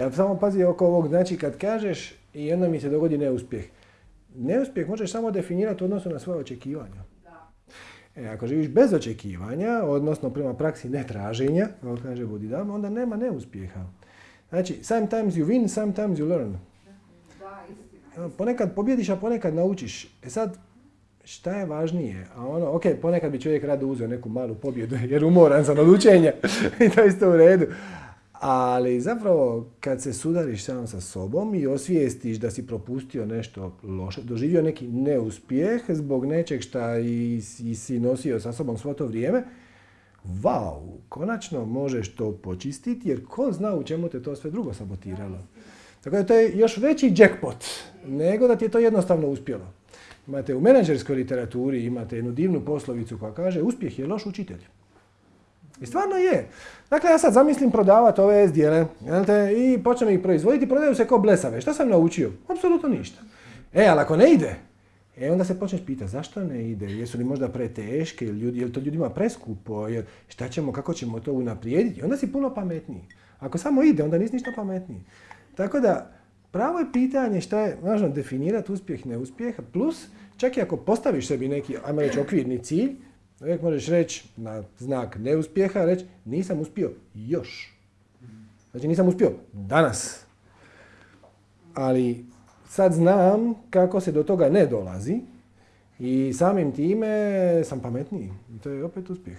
Ja samo pazi oko ovog, znači kad kažeš i onda mi se dogodi neuspjeh. Neuspjeh možeš samo definirati u odnosu na svoje očekivanja. E, ako živiš bez očekivanja, odnosno prema praksi netraženja, kao kaže Budidama, onda nema neuspjeha. Znači, sometimes you win, sometimes you learn. Ponekad pobjediš, a ponekad naučiš. E sad, šta je važnije? A ono, ok, ponekad bi čovjek rado uzeo neku malu pobjedu jer umoran sam od učenja i to je isto u redu. Ali zapravo kad se sudariš sam sa sobom i osvijestiš da si propustio nešto loše, doživio neki neuspjeh zbog nečeg šta i, i si nosio sa sobom svo to vrijeme, wow, konačno možeš to počistiti jer ko zna u čemu te to sve drugo sabotiralo. Tako da to je još veći jackpot nego da ti je to jednostavno uspjelo. Imate u menadžerskoj literaturi, imate jednu divnu poslovicu koja kaže uspjeh je loš učitelj. I stvarno je. Dakle, ja sad zamislim prodavati ove S-dijele i počnem ih proizvoditi, prodaju se kao blesave. Šta sam naučio? Apsolutno ništa. E, ali ako ne ide, e, onda se počneš pitati zašto ne ide, jesu li možda preteške, ljudi, je li to ljudima preskupo, jer šta ćemo, kako ćemo to unaprijediti, onda si puno pametniji. Ako samo ide, onda nisi ništa pametniji. Tako da, pravo je pitanje šta je važno definirati uspjeh, neuspjeh, plus čak i ako postaviš sebi neki, ajmo reći, okvirni cilj, uvijek možeš reći na znak neuspjeha, reći nisam uspio još. Znači nisam uspio danas. Ali sad znam kako se do toga ne dolazi i samim time sam pametniji. I to je opet uspjeh.